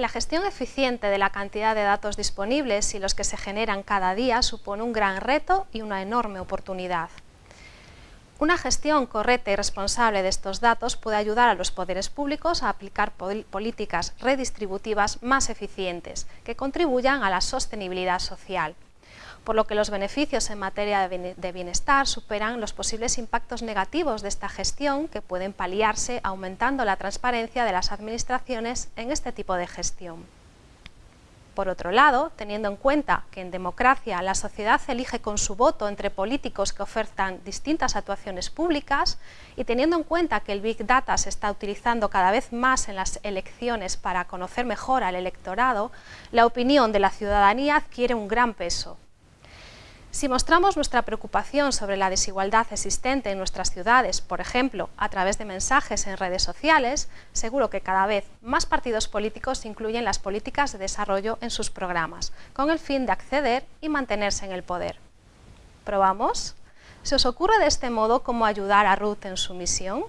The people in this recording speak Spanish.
La gestión eficiente de la cantidad de datos disponibles y los que se generan cada día supone un gran reto y una enorme oportunidad. Una gestión correcta y responsable de estos datos puede ayudar a los poderes públicos a aplicar políticas redistributivas más eficientes que contribuyan a la sostenibilidad social por lo que los beneficios en materia de bienestar superan los posibles impactos negativos de esta gestión que pueden paliarse aumentando la transparencia de las administraciones en este tipo de gestión. Por otro lado, teniendo en cuenta que en democracia la sociedad elige con su voto entre políticos que ofertan distintas actuaciones públicas y teniendo en cuenta que el Big Data se está utilizando cada vez más en las elecciones para conocer mejor al electorado, la opinión de la ciudadanía adquiere un gran peso. Si mostramos nuestra preocupación sobre la desigualdad existente en nuestras ciudades, por ejemplo, a través de mensajes en redes sociales, seguro que cada vez más partidos políticos incluyen las políticas de desarrollo en sus programas, con el fin de acceder y mantenerse en el poder. ¿Probamos? ¿Se os ocurre de este modo cómo ayudar a Ruth en su misión?